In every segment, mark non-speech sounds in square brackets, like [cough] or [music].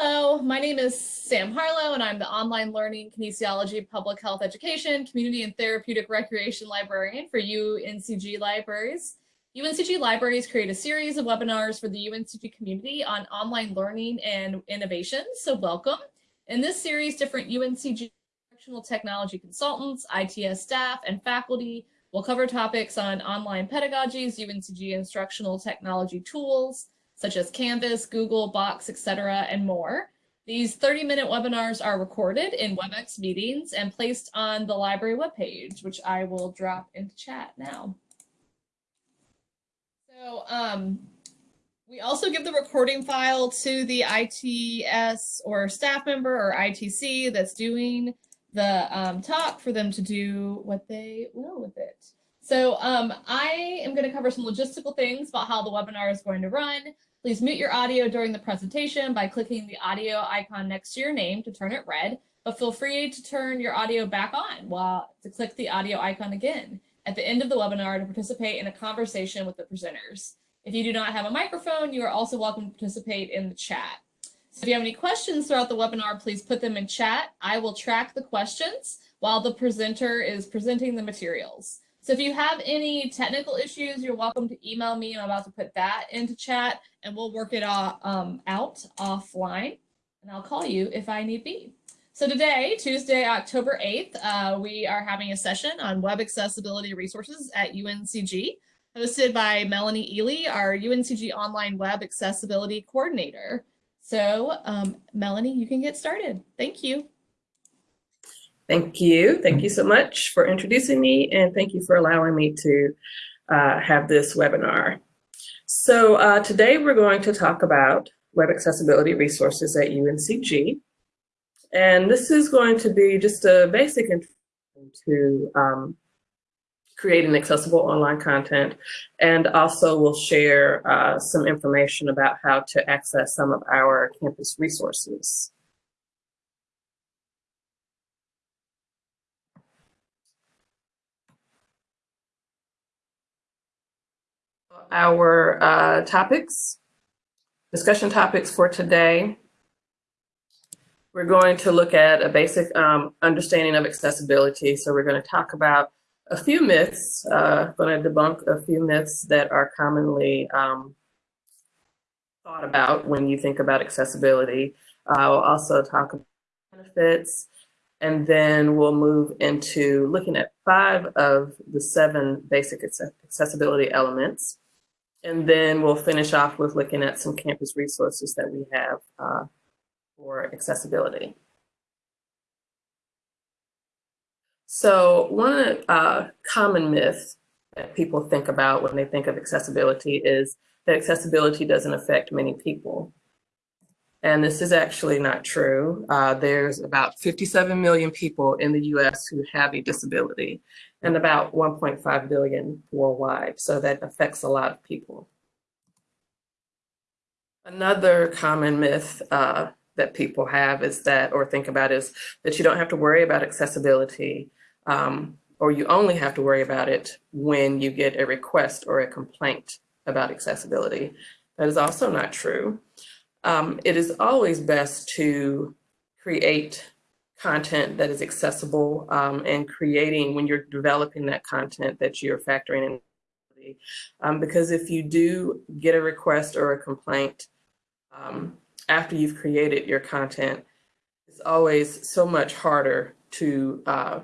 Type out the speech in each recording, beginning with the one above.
Hello, my name is Sam Harlow, and I'm the online learning kinesiology, public health education, community and therapeutic recreation librarian for UNCG Libraries. UNCG Libraries create a series of webinars for the UNCG community on online learning and innovation, so welcome. In this series, different UNCG instructional technology consultants, ITS staff, and faculty will cover topics on online pedagogies, UNCG instructional technology tools, such as Canvas, Google, Box, etc., and more. These 30-minute webinars are recorded in WebEx meetings and placed on the library webpage, which I will drop into chat now. So um, we also give the recording file to the ITS or staff member or ITC that's doing the um, talk for them to do what they will with it. So um, I am going to cover some logistical things about how the webinar is going to run. Please mute your audio during the presentation by clicking the audio icon next to your name to turn it red, but feel free to turn your audio back on while to click the audio icon again at the end of the webinar to participate in a conversation with the presenters. If you do not have a microphone, you are also welcome to participate in the chat. So if you have any questions throughout the webinar, please put them in chat. I will track the questions while the presenter is presenting the materials. So if you have any technical issues, you're welcome to email me. I'm about to put that into chat and we'll work it um, out offline and I'll call you if I need be. So today, Tuesday, October 8th, uh, we are having a session on web accessibility resources at UNCG, hosted by Melanie Ely, our UNCG Online Web Accessibility Coordinator. So um, Melanie, you can get started. Thank you. Thank you. Thank you so much for introducing me and thank you for allowing me to uh, have this webinar. So uh, today we're going to talk about web accessibility resources at UNCG. And this is going to be just a basic introduction to um, creating accessible online content. And also we'll share uh, some information about how to access some of our campus resources. Our uh, topics, discussion topics for today. We're going to look at a basic um, understanding of accessibility. So we're going to talk about a few myths, uh, going to debunk a few myths that are commonly um, thought about when you think about accessibility. Uh, we'll also talk about benefits, and then we'll move into looking at five of the seven basic accessibility elements. And then we'll finish off with looking at some campus resources that we have uh, for accessibility. So one uh, common myth that people think about when they think of accessibility is that accessibility doesn't affect many people. And this is actually not true. Uh, there's about 57 million people in the US who have a disability and about 1.5 billion worldwide. So that affects a lot of people. Another common myth uh, that people have is that, or think about is that you don't have to worry about accessibility um, or you only have to worry about it when you get a request or a complaint about accessibility. That is also not true. Um, it is always best to create content that is accessible um, and creating when you're developing that content that you're factoring in. Um, because if you do get a request or a complaint um, after you've created your content, it's always so much harder to uh,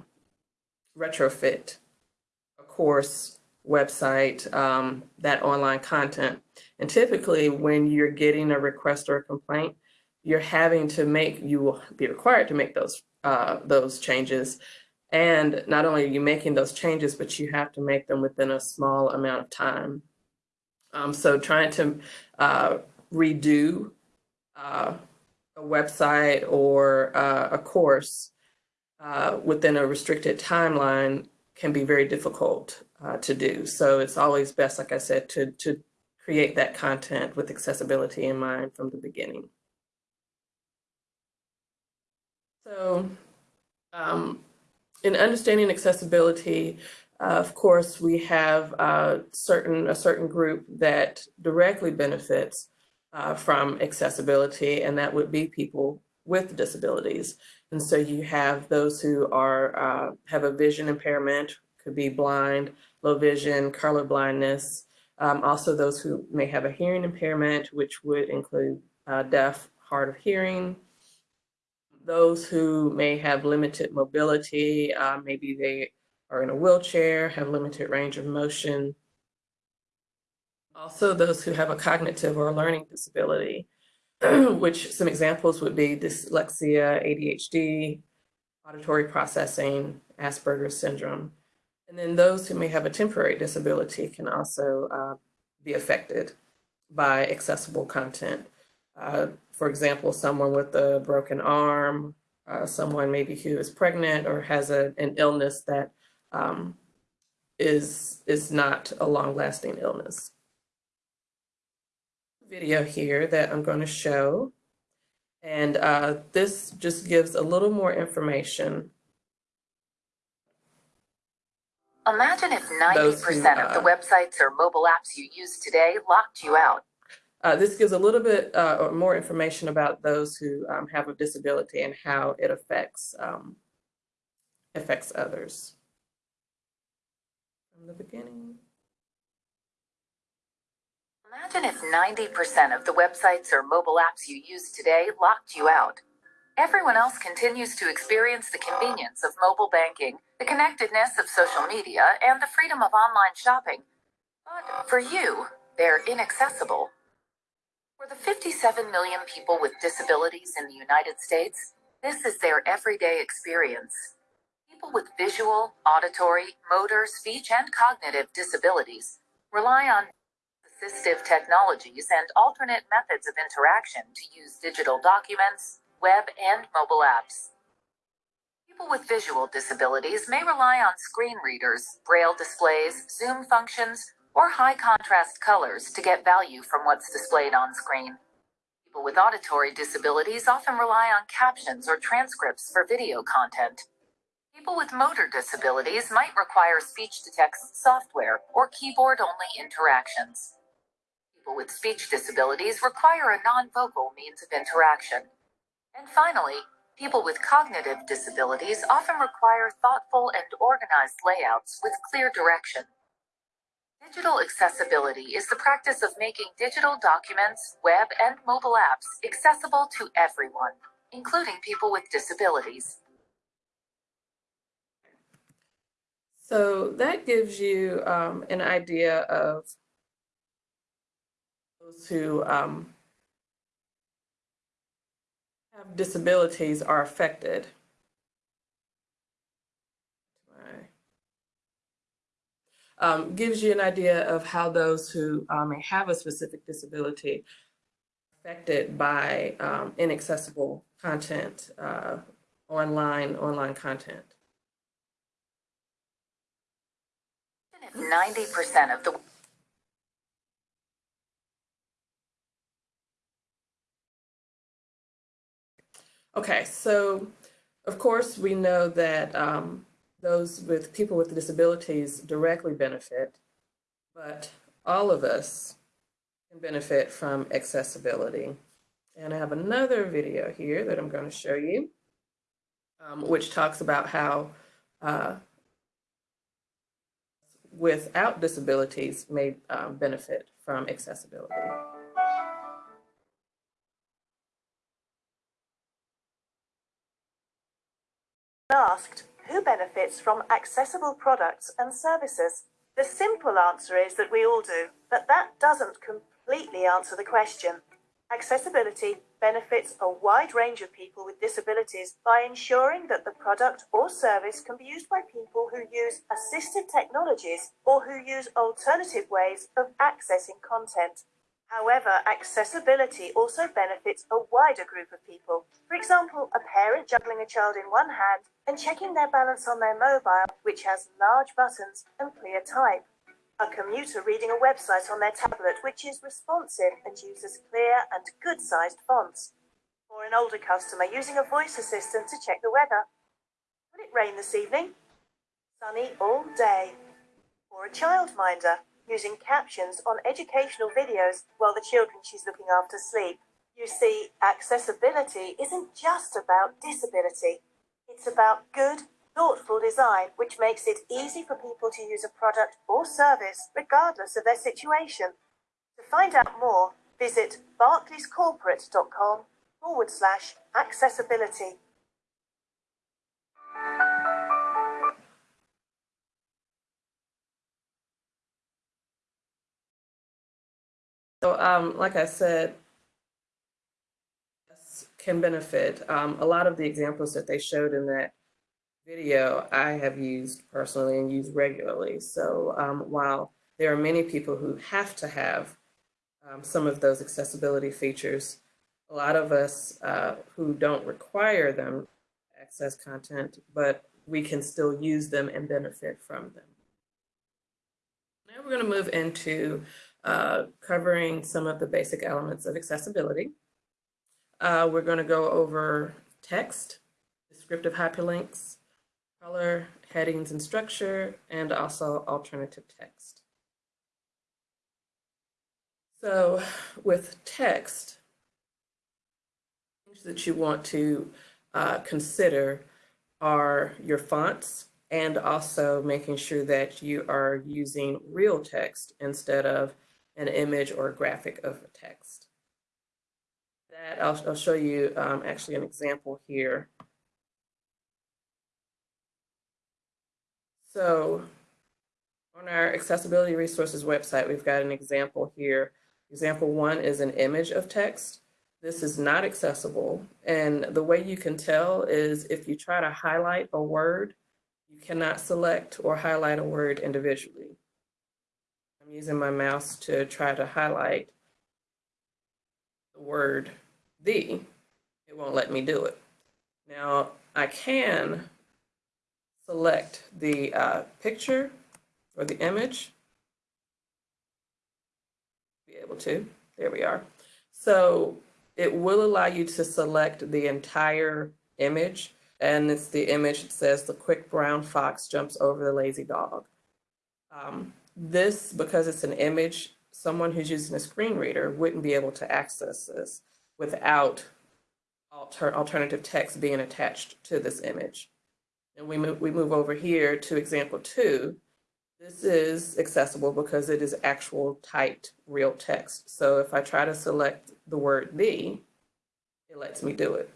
retrofit a course, website, um, that online content. And typically when you're getting a request or a complaint, you're having to make, you will be required to make those, uh, those changes. And not only are you making those changes, but you have to make them within a small amount of time. Um, so trying to uh, redo uh, a website or uh, a course uh, within a restricted timeline can be very difficult uh, to do. So it's always best, like I said, to, to create that content with accessibility in mind from the beginning. So um, in understanding accessibility, uh, of course, we have uh, certain a certain group that directly benefits uh, from accessibility, and that would be people with disabilities. And so you have those who are uh, have a vision impairment, could be blind, low vision, color blindness. Um, also, those who may have a hearing impairment, which would include uh, deaf, hard of hearing. Those who may have limited mobility, uh, maybe they are in a wheelchair, have limited range of motion. Also, those who have a cognitive or learning disability, [clears throat] which some examples would be dyslexia, ADHD, auditory processing, Asperger's syndrome. And then those who may have a temporary disability can also uh, be affected by accessible content. Uh, for example, someone with a broken arm, uh, someone maybe who is pregnant or has a, an illness that um, is is not a long-lasting illness. Video here that I'm going to show, and uh, this just gives a little more information Imagine if 90% who, of the uh, websites or mobile apps you use today locked you out. Uh, this gives a little bit uh, or more information about those who um, have a disability and how it affects um, affects others. From the beginning. Imagine if 90% of the websites or mobile apps you use today locked you out. Everyone else continues to experience the convenience of mobile banking, the connectedness of social media, and the freedom of online shopping. But for you, they're inaccessible. For the 57 million people with disabilities in the United States, this is their everyday experience. People with visual, auditory, motor, speech, and cognitive disabilities rely on assistive technologies and alternate methods of interaction to use digital documents, web, and mobile apps. People with visual disabilities may rely on screen readers, braille displays, zoom functions, or high contrast colors to get value from what's displayed on screen. People with auditory disabilities often rely on captions or transcripts for video content. People with motor disabilities might require speech to text software or keyboard only interactions. People with speech disabilities require a non vocal means of interaction. And finally, people with cognitive disabilities often require thoughtful and organized layouts with clear direction. Digital accessibility is the practice of making digital documents, web, and mobile apps accessible to everyone, including people with disabilities. So that gives you um, an idea of those who um, have disabilities are affected. Um, gives you an idea of how those who um, may have a specific disability affected by um, inaccessible content, uh, online online content. 90% of the Okay, so of course we know that um, those with people with disabilities directly benefit, but all of us can benefit from accessibility. And I have another video here that I'm going to show you, um, which talks about how uh, without disabilities may um, benefit from accessibility. asked who benefits from accessible products and services. The simple answer is that we all do, but that doesn't completely answer the question. Accessibility benefits a wide range of people with disabilities by ensuring that the product or service can be used by people who use assistive technologies or who use alternative ways of accessing content. However, accessibility also benefits a wider group of people. For example, a parent juggling a child in one hand and checking their balance on their mobile, which has large buttons and clear type. A commuter reading a website on their tablet, which is responsive and uses clear and good sized fonts. Or an older customer using a voice assistant to check the weather. Will it rain this evening? Sunny all day. Or a childminder using captions on educational videos while the children she's looking after sleep. You see, accessibility isn't just about disability. It's about good, thoughtful design which makes it easy for people to use a product or service regardless of their situation. To find out more, visit barclayscorporate.com forward slash accessibility. So, um, like I said, can benefit. Um, a lot of the examples that they showed in that video, I have used personally and use regularly. So, um, while there are many people who have to have um, some of those accessibility features, a lot of us uh, who don't require them access content, but we can still use them and benefit from them. Now we're going to move into uh, covering some of the basic elements of accessibility. Uh, we're going to go over text, descriptive hyperlinks, color, headings and structure, and also alternative text. So with text, things that you want to uh, consider are your fonts and also making sure that you are using real text instead of an image or a graphic of text. That I'll, I'll show you um, actually an example here. So on our accessibility resources website, we've got an example here. Example one is an image of text. This is not accessible. And the way you can tell is if you try to highlight a word, you cannot select or highlight a word individually. I'm using my mouse to try to highlight the word the. It won't let me do it. Now I can select the uh, picture or the image. Be able to, there we are. So it will allow you to select the entire image and it's the image that says the quick brown fox jumps over the lazy dog. Um, this, because it's an image, someone who's using a screen reader wouldn't be able to access this without alter alternative text being attached to this image. And we move, we move over here to example two. This is accessible because it is actual typed real text. So if I try to select the word the, it lets me do it.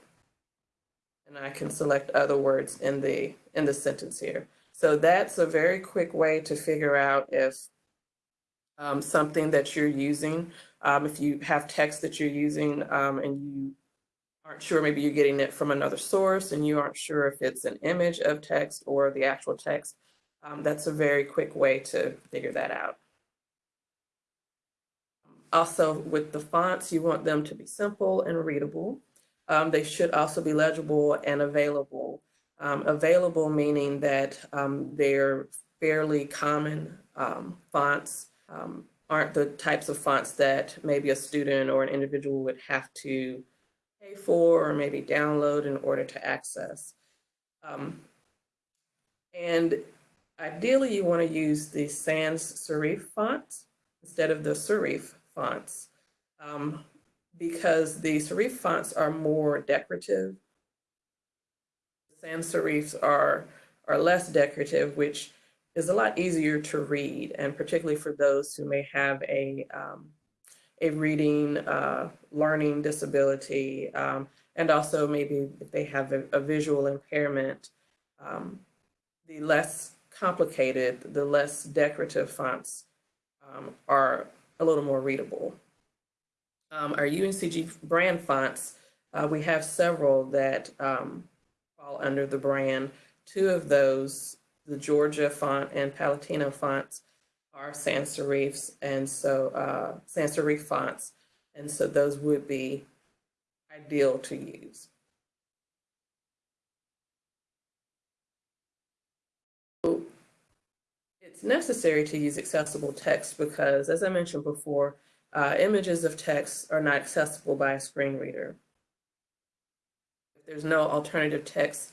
And I can select other words in the in the sentence here. So that's a very quick way to figure out if um, something that you're using, um, if you have text that you're using um, and you aren't sure, maybe you're getting it from another source and you aren't sure if it's an image of text or the actual text, um, that's a very quick way to figure that out. Also, with the fonts, you want them to be simple and readable. Um, they should also be legible and available. Um, available meaning that um, they're fairly common um, fonts, um, aren't the types of fonts that maybe a student or an individual would have to pay for or maybe download in order to access. Um, and ideally you want to use the sans serif fonts instead of the serif fonts because the serif fonts are more decorative sans serifs are, are less decorative, which is a lot easier to read, and particularly for those who may have a, um, a reading, uh, learning disability, um, and also maybe if they have a, a visual impairment, um, the less complicated, the less decorative fonts um, are a little more readable. Um, our UNCG brand fonts, uh, we have several that um, fall under the brand. Two of those, the Georgia font and Palatino fonts, are sans serifs, and so uh, sans serif fonts, and so those would be ideal to use. It's necessary to use accessible text because, as I mentioned before, uh, images of text are not accessible by a screen reader there's no alternative text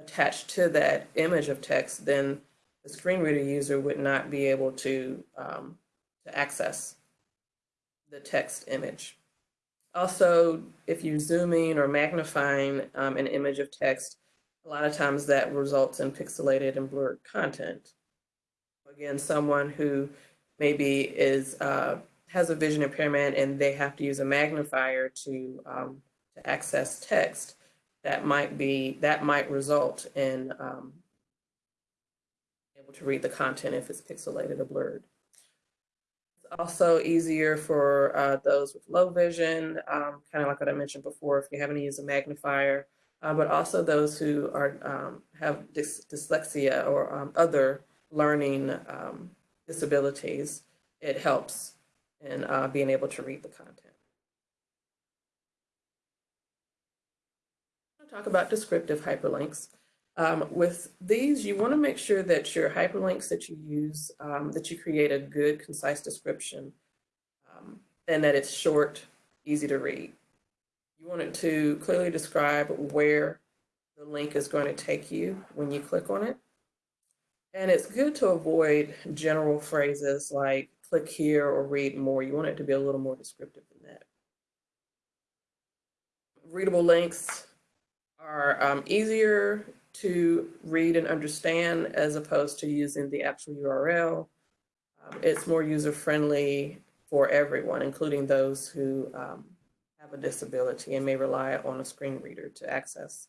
attached to that image of text, then the screen reader user would not be able to um, to access the text image. Also, if you're zooming or magnifying um, an image of text, a lot of times that results in pixelated and blurred content. Again, someone who maybe is uh, has a vision impairment and they have to use a magnifier to um, to access text, that might be that might result in um, able to read the content if it's pixelated or blurred. It's also easier for uh, those with low vision, um, kind of like what I mentioned before, if you're having to use a magnifier, uh, but also those who are um, have dys dyslexia or um, other learning um, disabilities. It helps in uh, being able to read the content. Talk about descriptive hyperlinks. Um, with these, you want to make sure that your hyperlinks that you use, um, that you create a good, concise description, um, and that it's short, easy to read. You want it to clearly describe where the link is going to take you when you click on it. And it's good to avoid general phrases like click here or read more. You want it to be a little more descriptive than that. Readable links are um, easier to read and understand as opposed to using the actual URL. Um, it's more user-friendly for everyone, including those who um, have a disability and may rely on a screen reader to access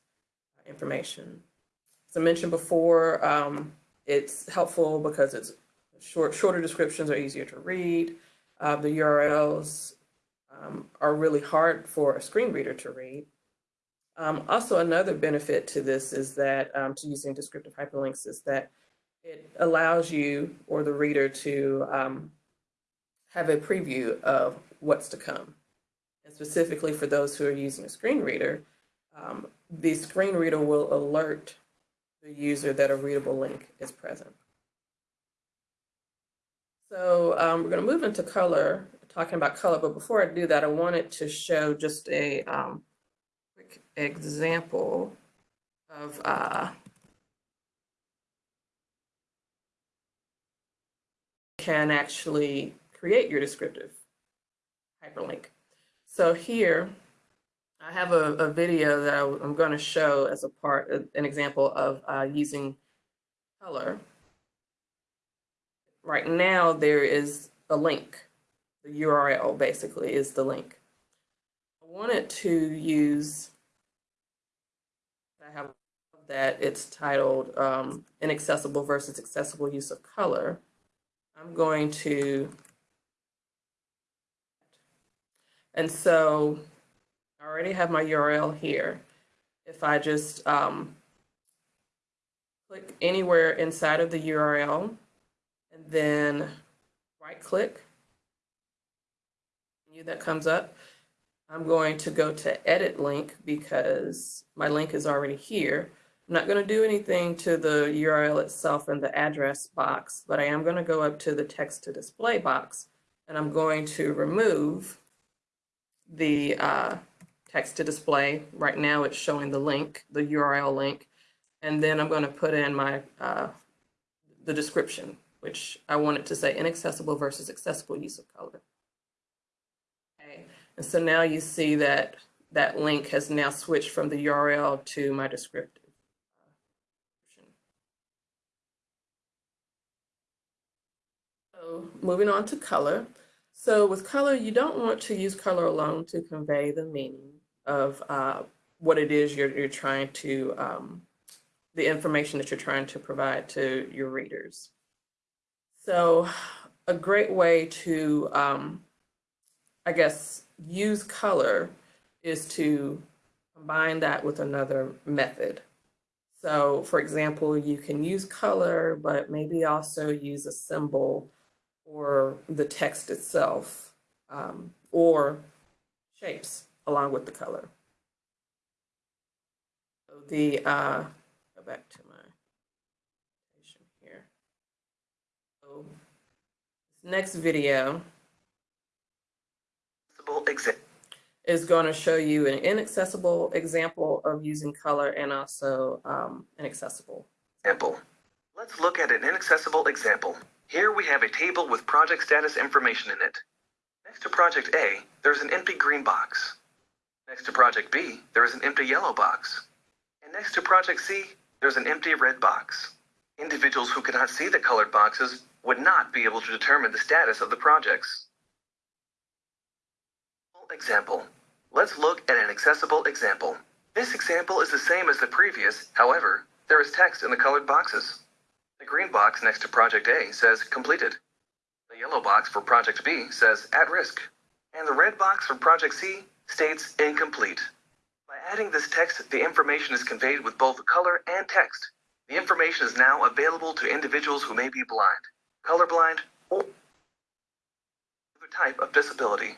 uh, information. As I mentioned before, um, it's helpful because it's short, shorter descriptions are easier to read. Uh, the URLs um, are really hard for a screen reader to read. Um, also, another benefit to this is that, um, to using descriptive hyperlinks is that it allows you or the reader to um, have a preview of what's to come. And specifically for those who are using a screen reader, um, the screen reader will alert the user that a readable link is present. So um, we're going to move into color, talking about color, but before I do that, I wanted to show just a um, quick example of uh, can actually create your descriptive hyperlink. So here, I have a, a video that I, am going to show as a part, an example of uh, using color. Right now, there is a link. The URL basically is the link. I wanted to use, that it's titled um, Inaccessible versus Accessible Use of Color. I'm going to, and so I already have my URL here. If I just um, click anywhere inside of the URL and then right click, that comes up, I'm going to go to edit link because my link is already here. I'm not going to do anything to the URL itself in the address box, but I am going to go up to the text to display box and I'm going to remove the uh, text to display. Right now it's showing the link, the URL link, and then I'm going to put in my uh, the description, which I want it to say inaccessible versus accessible use of color. Okay, and so now you see that that link has now switched from the URL to my descriptive. Moving on to color. So with color, you don't want to use color alone to convey the meaning of uh, what it is you're, you're trying to, um, the information that you're trying to provide to your readers. So a great way to, um, I guess, use color is to combine that with another method. So for example, you can use color, but maybe also use a symbol or the text itself um, or shapes along with the color. So the, uh, go back to my here. So next video is going to show you an inaccessible example of using color and also um, an accessible example. Let's look at an inaccessible example. Here we have a table with project status information in it. Next to project A, there's an empty green box. Next to project B, there is an empty yellow box. And next to project C, there's an empty red box. Individuals who cannot see the colored boxes would not be able to determine the status of the projects. Example. Let's look at an accessible example. This example is the same as the previous, however, there is text in the colored boxes. The green box next to project A says completed. The yellow box for project B says at risk. And the red box for project C states incomplete. By adding this text, the information is conveyed with both color and text. The information is now available to individuals who may be blind, colorblind, or other type of disability.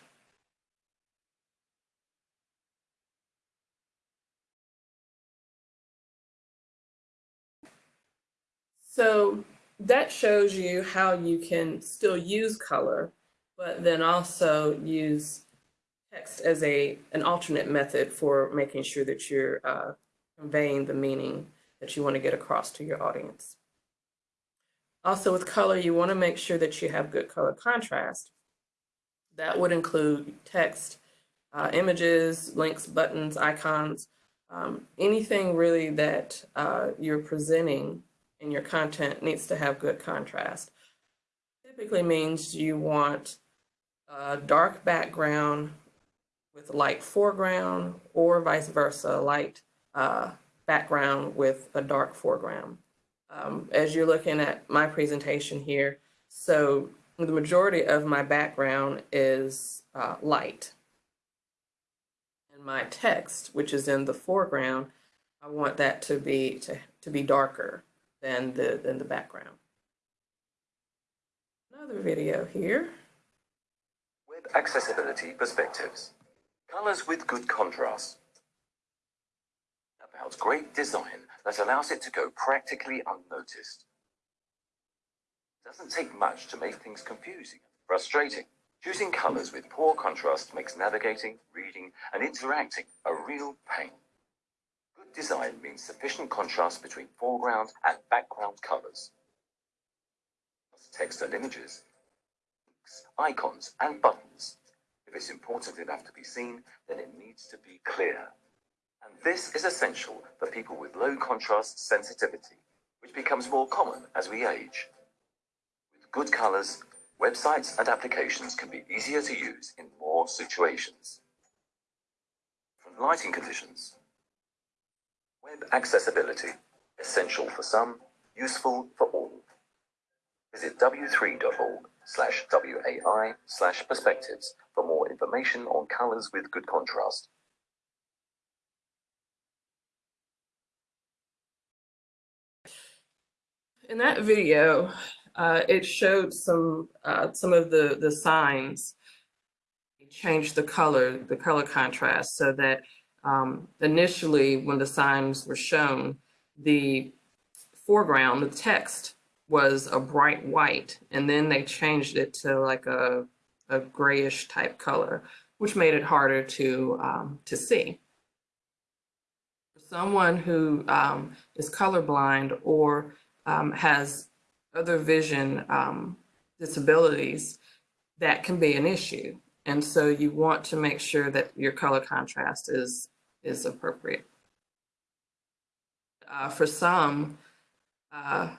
So that shows you how you can still use color, but then also use text as a an alternate method for making sure that you're uh, conveying the meaning that you want to get across to your audience. Also with color, you want to make sure that you have good color contrast. That would include text, uh, images, links, buttons, icons, um, anything really that uh, you're presenting in your content needs to have good contrast. Typically means you want a dark background with light foreground or vice versa, light uh, background with a dark foreground. Um, as you're looking at my presentation here, so the majority of my background is uh, light. And my text, which is in the foreground, I want that to be to, to be darker than the than the background. Another video here. Web accessibility perspectives. Colors with good contrast. About great design that allows it to go practically unnoticed. Doesn't take much to make things confusing and frustrating. Choosing colors with poor contrast makes navigating, reading, and interacting a real pain. Design means sufficient contrast between foreground and background colors. Text and images, icons, and buttons. If it's important enough to be seen, then it needs to be clear. And this is essential for people with low contrast sensitivity, which becomes more common as we age. With good colors, websites and applications can be easier to use in more situations. From lighting conditions, web accessibility, essential for some, useful for all. Visit w3.org slash WAI slash perspectives for more information on colors with good contrast. In that video, uh, it showed some uh, some of the the signs. It changed the color, the color contrast, so that um, initially, when the signs were shown, the foreground, the text was a bright white, and then they changed it to like a a grayish type color, which made it harder to um, to see. For someone who um, is colorblind or um, has other vision um, disabilities, that can be an issue. And so you want to make sure that your color contrast is, is appropriate. Uh, for some, uh,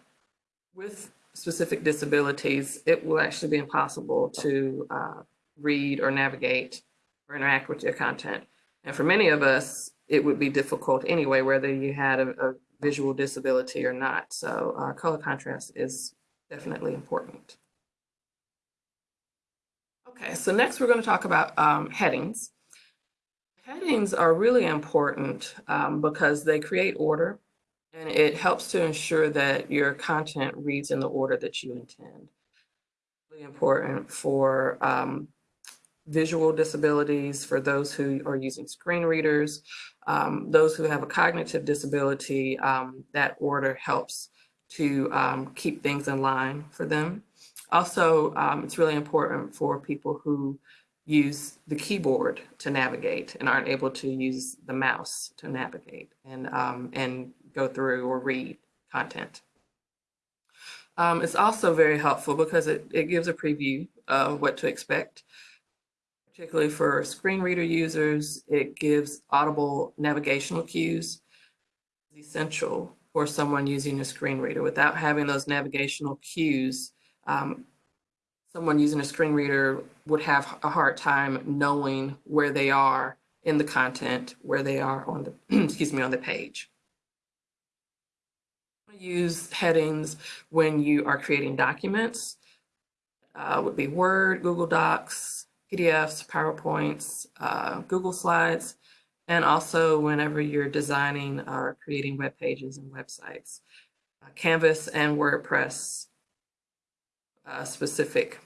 with specific disabilities, it will actually be impossible to uh, read or navigate or interact with your content. And for many of us, it would be difficult anyway, whether you had a, a visual disability or not. So uh, color contrast is definitely important. Okay, so next we're going to talk about um, headings. Headings are really important um, because they create order and it helps to ensure that your content reads in the order that you intend. Really important for um, visual disabilities, for those who are using screen readers, um, those who have a cognitive disability, um, that order helps to um, keep things in line for them. Also, um, it's really important for people who use the keyboard to navigate and aren't able to use the mouse to navigate and, um, and go through or read content. Um, it's also very helpful because it, it gives a preview of what to expect. Particularly for screen reader users, it gives audible navigational cues. It's essential for someone using a screen reader. Without having those navigational cues, um, someone using a screen reader would have a hard time knowing where they are in the content, where they are on the, [clears throat] excuse me, on the page. Use headings when you are creating documents. Uh, would be Word, Google Docs, PDFs, PowerPoints, uh, Google Slides, and also whenever you're designing or creating web pages and websites. Uh, Canvas and WordPress uh, specific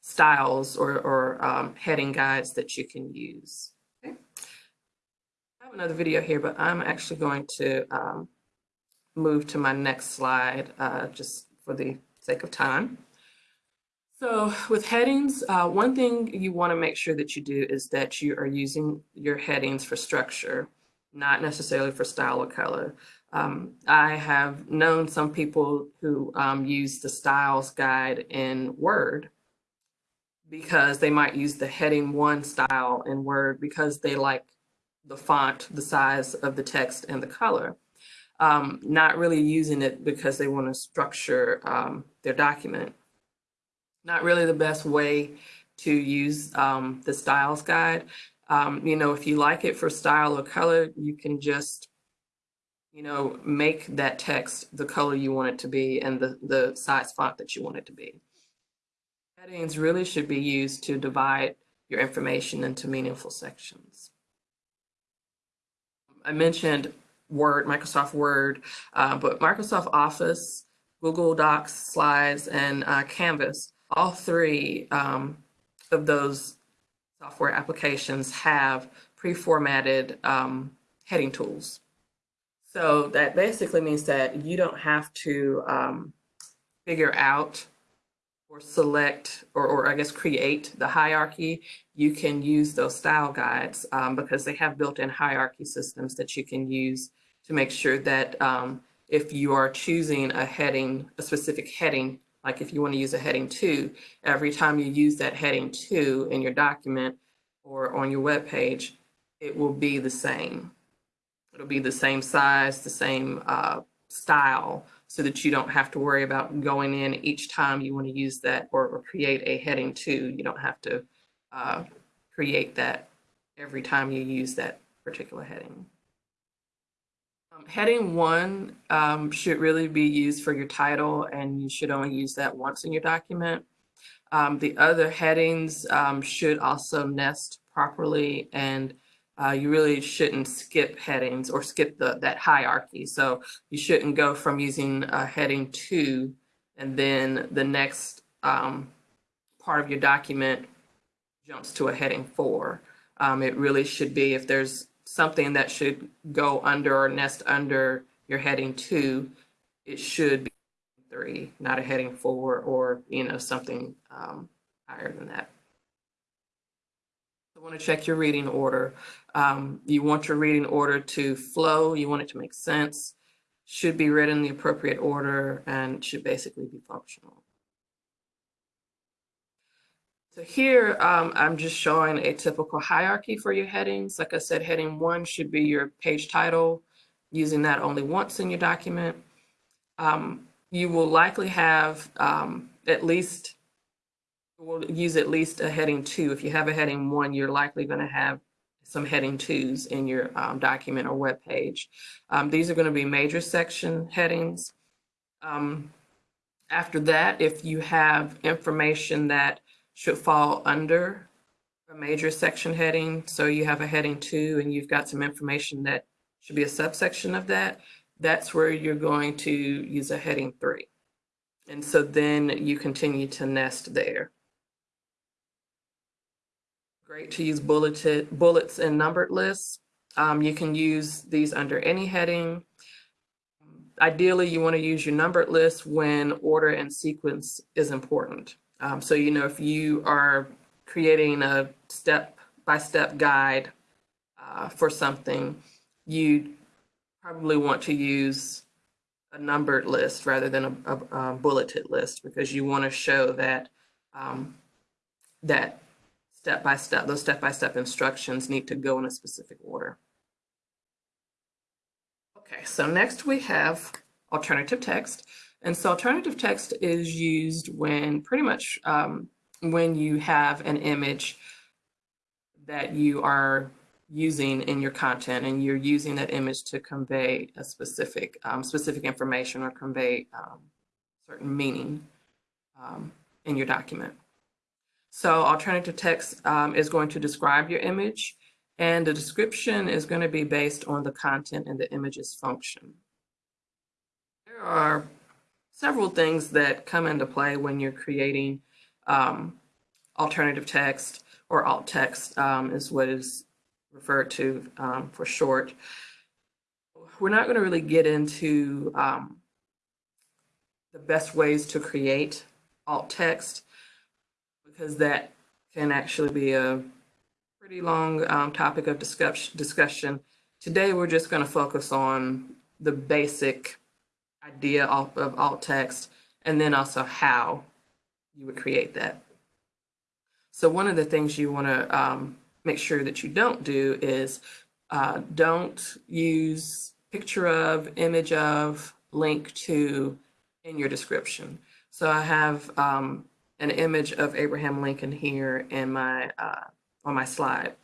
styles or, or um, heading guides that you can use. Okay. I have another video here, but I'm actually going to um, move to my next slide uh, just for the sake of time. So with headings, uh, one thing you want to make sure that you do is that you are using your headings for structure, not necessarily for style or color. Um, I have known some people who um, use the styles guide in Word because they might use the heading one style in Word because they like the font, the size of the text and the color. Um, not really using it because they want to structure um, their document. Not really the best way to use um, the styles guide. Um, you know, if you like it for style or color, you can just, you know, make that text the color you want it to be and the, the size font that you want it to be. Headings really should be used to divide your information into meaningful sections. I mentioned Word, Microsoft Word, uh, but Microsoft Office, Google Docs, Slides, and uh, Canvas, all three um, of those software applications have pre-formatted um, heading tools. So that basically means that you don't have to um, figure out or select or, or I guess create the hierarchy, you can use those style guides um, because they have built-in hierarchy systems that you can use to make sure that um, if you are choosing a heading, a specific heading, like if you want to use a heading two, every time you use that heading two in your document or on your web page, it will be the same. It'll be the same size, the same uh, style, so that you don't have to worry about going in each time you want to use that or, or create a heading two. You don't have to uh, create that every time you use that particular heading. Um, heading one um, should really be used for your title and you should only use that once in your document. Um, the other headings um, should also nest properly and uh, you really shouldn't skip headings or skip the, that hierarchy. So you shouldn't go from using a heading two and then the next um, part of your document jumps to a heading four. Um, it really should be if there's something that should go under or nest under your heading two, it should be three, not a heading four or, you know, something um, higher than that. I want to check your reading order. Um, you want your reading order to flow. You want it to make sense. Should be read in the appropriate order and should basically be functional. So here, um, I'm just showing a typical hierarchy for your headings. Like I said, heading one should be your page title, using that only once in your document. Um, you will likely have um, at least We'll use at least a heading two. If you have a heading one, you're likely going to have some heading twos in your um, document or web page. Um, these are going to be major section headings. Um, after that, if you have information that should fall under a major section heading, so you have a heading two and you've got some information that should be a subsection of that, that's where you're going to use a heading three. And so then you continue to nest there. Great to use bulleted bullets and numbered lists. Um, you can use these under any heading. Ideally, you want to use your numbered list when order and sequence is important. Um, so, you know, if you are creating a step-by-step -step guide uh, for something, you probably want to use a numbered list rather than a, a, a bulleted list because you want to show that um, that step by step, those step by step instructions need to go in a specific order. Okay, so next we have alternative text. And so alternative text is used when pretty much um, when you have an image that you are using in your content and you're using that image to convey a specific um, specific information or convey um, certain meaning um, in your document. So alternative text um, is going to describe your image and the description is going to be based on the content and the image's function. There are several things that come into play when you're creating um, alternative text or alt text um, is what is referred to um, for short. We're not going to really get into um, the best ways to create alt text because that can actually be a pretty long um, topic of discuss discussion. Today, we're just going to focus on the basic idea of, of alt text and then also how you would create that. So one of the things you want to um, make sure that you don't do is uh, don't use picture of, image of, link to in your description. So I have um, an image of Abraham Lincoln here in my uh, on my slide.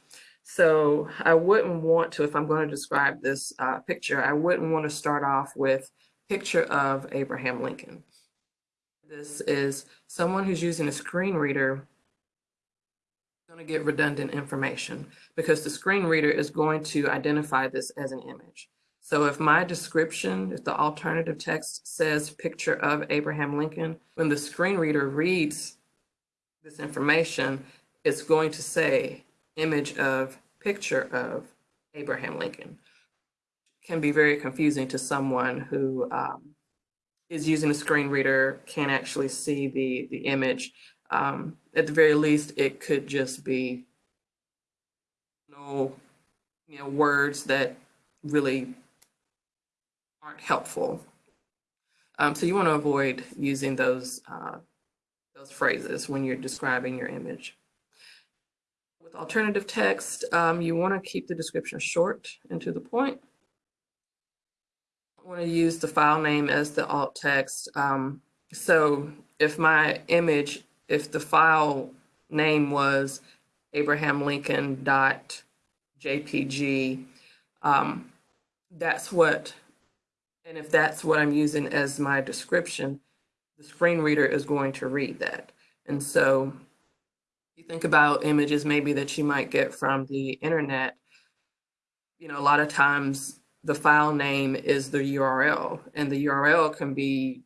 So I wouldn't want to, if I'm going to describe this uh, picture, I wouldn't want to start off with picture of Abraham Lincoln. This is someone who's using a screen reader going to get redundant information because the screen reader is going to identify this as an image. So if my description, if the alternative text says picture of Abraham Lincoln, when the screen reader reads this information, it's going to say image of picture of Abraham Lincoln. Can be very confusing to someone who um, is using a screen reader, can't actually see the, the image. Um, at the very least, it could just be no, you know, words that really aren't helpful. Um, so you want to avoid using those uh, those phrases when you're describing your image. With alternative text, um, you want to keep the description short and to the point. I want to use the file name as the alt text. Um, so if my image if the file name was Abraham Lincoln JPG, um, that's what, and if that's what I'm using as my description, the screen reader is going to read that. And so you think about images maybe that you might get from the internet, you know, a lot of times the file name is the URL and the URL can be,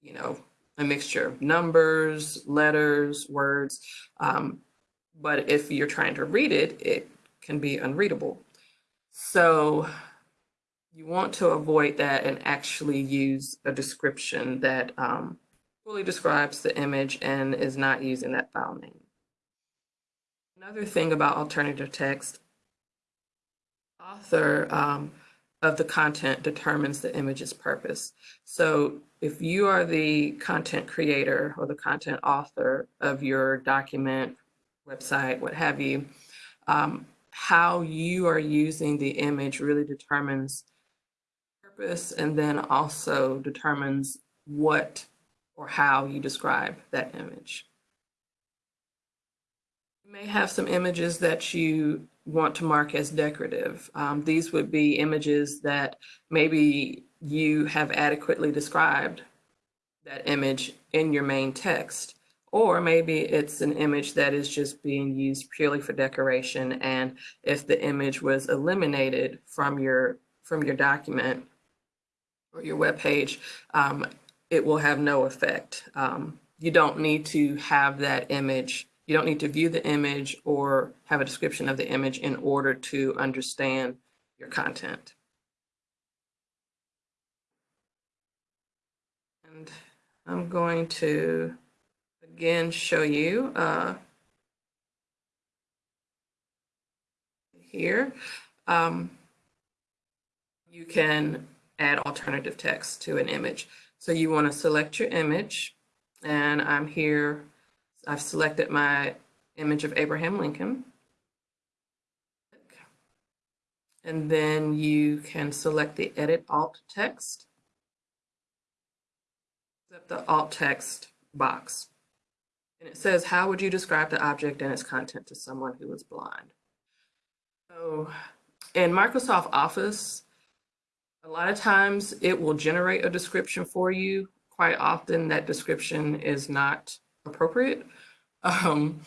you know, a mixture of numbers, letters, words. Um, but if you're trying to read it, it can be unreadable. So you want to avoid that and actually use a description that um, fully describes the image and is not using that file name. Another thing about alternative text, author um, of the content determines the image's purpose. So if you are the content creator or the content author of your document, website, what have you, um, how you are using the image really determines purpose and then also determines what or how you describe that image. You may have some images that you want to mark as decorative. Um, these would be images that maybe you have adequately described that image in your main text. Or maybe it's an image that is just being used purely for decoration. And if the image was eliminated from your from your document or your web page, um, it will have no effect. Um, you don't need to have that image you don't need to view the image or have a description of the image in order to understand your content. And I'm going to again show you uh, here. Um, you can add alternative text to an image. So you want to select your image, and I'm here, I've selected my image of Abraham Lincoln. And then you can select the edit alt text. The alt text box. And it says, how would you describe the object and its content to someone who is blind? So in Microsoft Office, a lot of times it will generate a description for you. Quite often that description is not appropriate. [laughs] Um,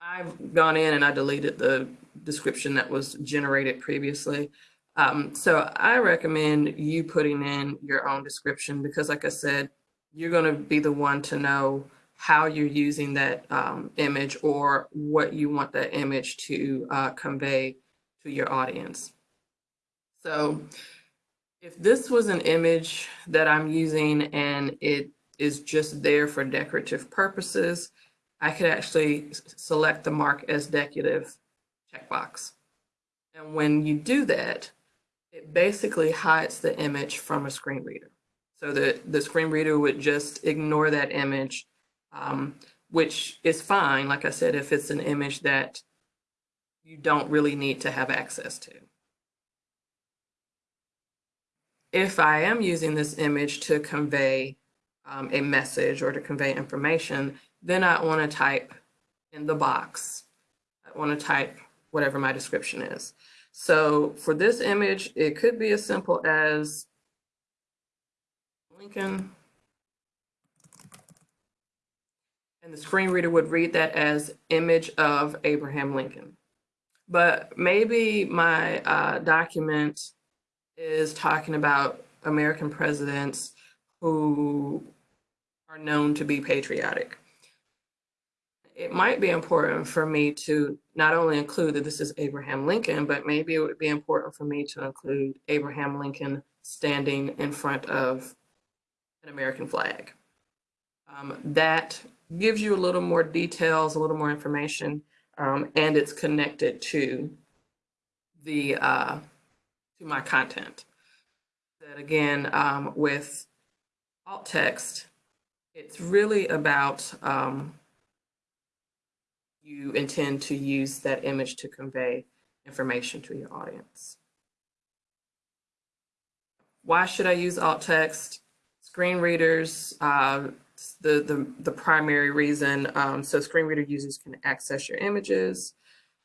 I've gone in and I deleted the description that was generated previously. Um, so I recommend you putting in your own description because like I said, you're going to be the one to know how you're using that um, image or what you want that image to uh, convey to your audience. So if this was an image that I'm using and it is just there for decorative purposes, I could actually select the mark as decorative checkbox. And when you do that, it basically hides the image from a screen reader. So that the screen reader would just ignore that image, um, which is fine, like I said, if it's an image that you don't really need to have access to. If I am using this image to convey um, a message or to convey information, then I want to type in the box. I want to type whatever my description is. So for this image, it could be as simple as Lincoln. And the screen reader would read that as image of Abraham Lincoln. But maybe my uh, document is talking about American presidents who are known to be patriotic it might be important for me to not only include that this is Abraham Lincoln, but maybe it would be important for me to include Abraham Lincoln standing in front of an American flag. Um, that gives you a little more details, a little more information, um, and it's connected to the uh, to my content. That again, um, with alt text, it's really about um, you intend to use that image to convey information to your audience. Why should I use alt text? Screen readers, uh, the, the, the primary reason. Um, so screen reader users can access your images.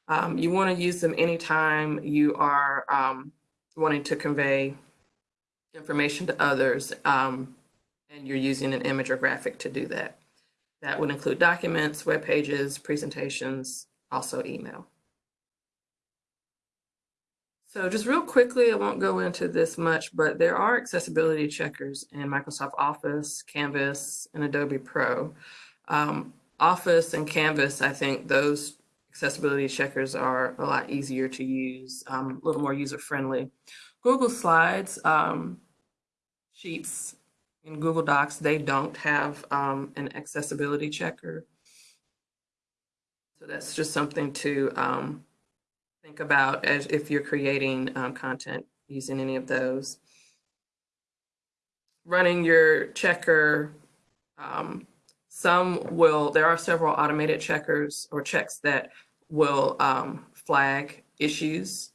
Um, you want to use them anytime you are um, wanting to convey information to others um, and you're using an image or graphic to do that. That would include documents, web pages, presentations, also email. So just real quickly, I won't go into this much, but there are accessibility checkers in Microsoft Office, Canvas, and Adobe Pro. Um, Office and Canvas, I think those accessibility checkers are a lot easier to use, um, a little more user-friendly. Google Slides, um, Sheets, in Google Docs, they don't have um, an accessibility checker. So that's just something to um, think about as if you're creating um, content using any of those. Running your checker, um, some will, there are several automated checkers or checks that will um, flag issues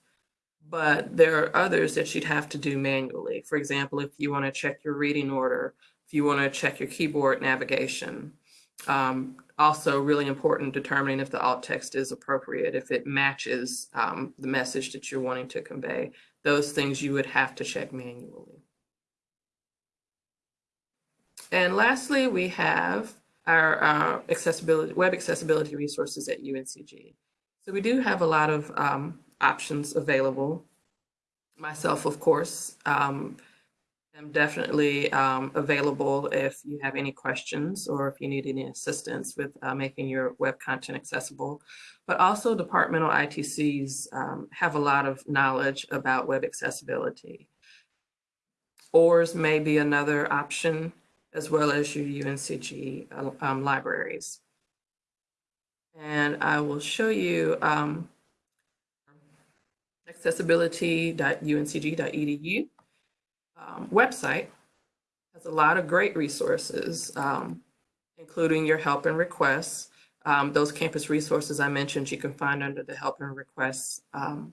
but there are others that you'd have to do manually. For example, if you want to check your reading order, if you want to check your keyboard navigation. Um, also really important determining if the alt text is appropriate, if it matches um, the message that you're wanting to convey. Those things you would have to check manually. And lastly, we have our uh, accessibility, web accessibility resources at UNCG. So we do have a lot of um, options available. Myself, of course, um, am definitely um, available if you have any questions or if you need any assistance with uh, making your web content accessible. But also departmental ITCs um, have a lot of knowledge about web accessibility. ORS may be another option as well as your UNCG uh, um, libraries. And I will show you um, accessibility.uncg.edu. um, website has a lot of great resources, um, including your help and requests. Um, those campus resources I mentioned, you can find under the help and requests um,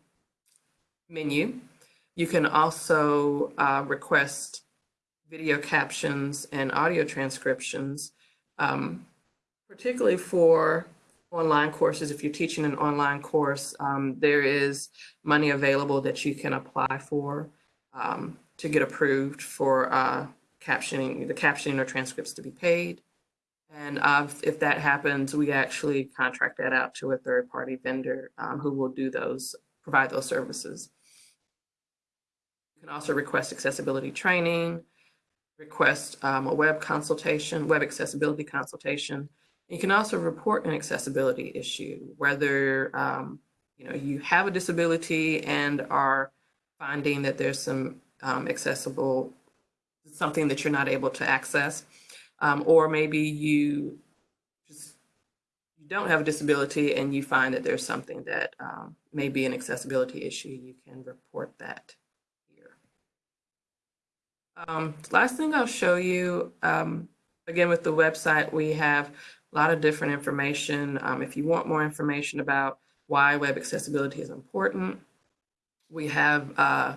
menu. You can also uh, request video captions and audio transcriptions, um, particularly for online courses. If you're teaching an online course, um, there is money available that you can apply for um, to get approved for uh, captioning, the captioning or transcripts to be paid. And uh, if that happens, we actually contract that out to a third-party vendor um, who will do those, provide those services. You can also request accessibility training, request um, a web consultation, web accessibility consultation. You can also report an accessibility issue, whether um, you know you have a disability and are finding that there's some um, accessible something that you're not able to access, um, or maybe you just you don't have a disability and you find that there's something that um, may be an accessibility issue. You can report that. Um, last thing I'll show you, um, again with the website, we have a lot of different information. Um, if you want more information about why web accessibility is important, we have uh,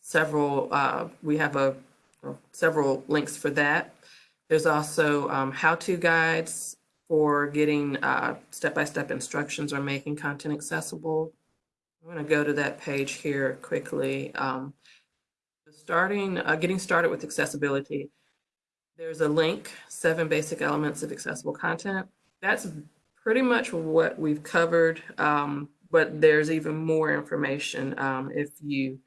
several, uh, we have a, several links for that. There's also um, how-to guides for getting uh, step-by-step instructions or making content accessible. I'm going to go to that page here quickly. Um, starting, uh, getting started with accessibility. There's a link, seven basic elements of accessible content. That's pretty much what we've covered, um, but there's even more information um, if you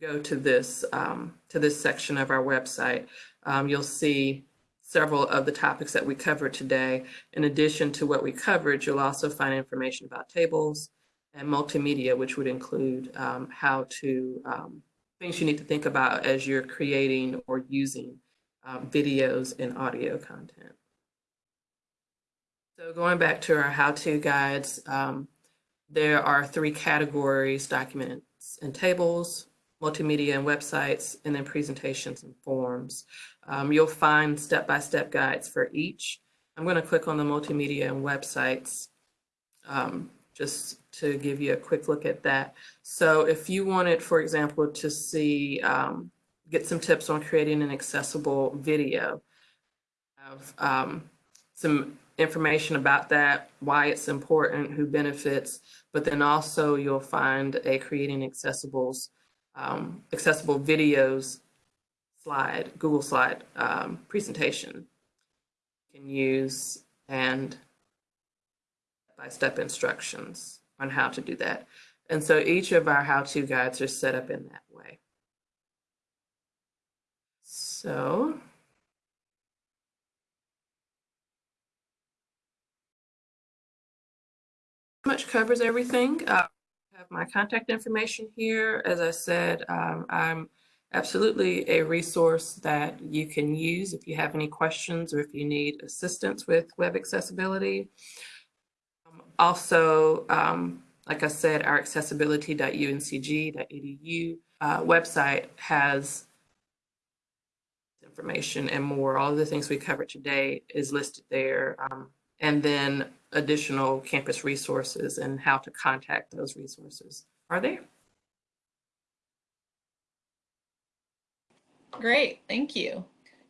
go to this um, to this section of our website. Um, you'll see several of the topics that we covered today. In addition to what we covered, you'll also find information about tables and multimedia, which would include um, how to um, things you need to think about as you're creating or using um, videos and audio content. So going back to our how-to guides, um, there are three categories, documents and tables, multimedia and websites, and then presentations and forms. Um, you'll find step-by-step guides for each. I'm going to click on the multimedia and websites um, just to give you a quick look at that. So if you wanted, for example, to see, um, get some tips on creating an accessible video, have um, some information about that, why it's important, who benefits, but then also you'll find a creating accessibles, um, accessible videos slide, Google slide um, presentation you can use and step-by-step instructions on how to do that. And so each of our how-to guides are set up in that way. So much covers everything. Uh, I have my contact information here. As I said, um, I'm absolutely a resource that you can use if you have any questions or if you need assistance with web accessibility. Also, um, like I said, our accessibility.uncg.edu uh, website has information and more. All of the things we covered today is listed there. Um, and then additional campus resources and how to contact those resources are there. Great, thank you.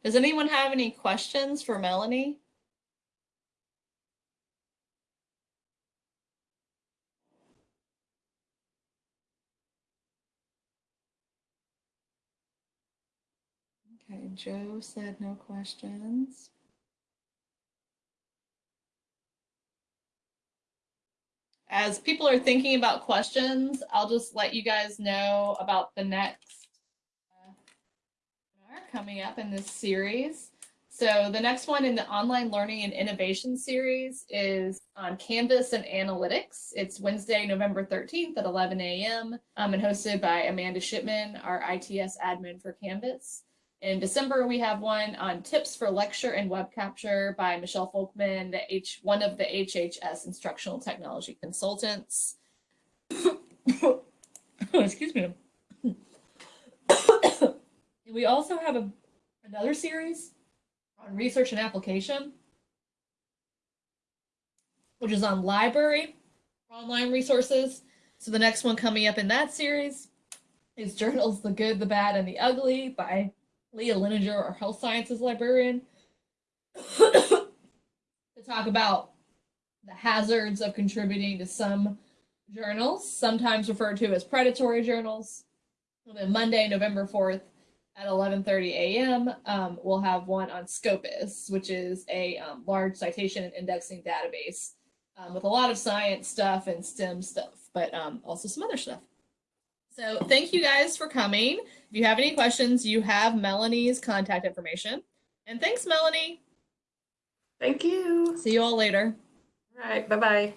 Does anyone have any questions for Melanie? Okay, Joe said no questions. As people are thinking about questions, I'll just let you guys know about the next uh, webinar coming up in this series. So the next one in the online learning and innovation series is on Canvas and analytics. It's Wednesday, November 13th at 11 a.m. Um, and hosted by Amanda Shipman, our ITS admin for Canvas. In December, we have one on tips for lecture and web capture by Michelle Folkman, the H, one of the HHS instructional technology consultants. [coughs] Excuse me. [coughs] We also have a, another series on research and application, which is on library online resources. So the next one coming up in that series is Journals The Good, the Bad, and the Ugly by Lea Leininger, our health sciences librarian, to talk about the hazards of contributing to some journals, sometimes referred to as predatory journals. And then Monday, November 4th at 11:30 a.m., um, we'll have one on Scopus, which is a um, large citation and indexing database um, with a lot of science stuff and STEM stuff, but um, also some other stuff. So thank you guys for coming. If you have any questions, you have Melanie's contact information. And thanks, Melanie. Thank you. See you all later. All right, bye-bye.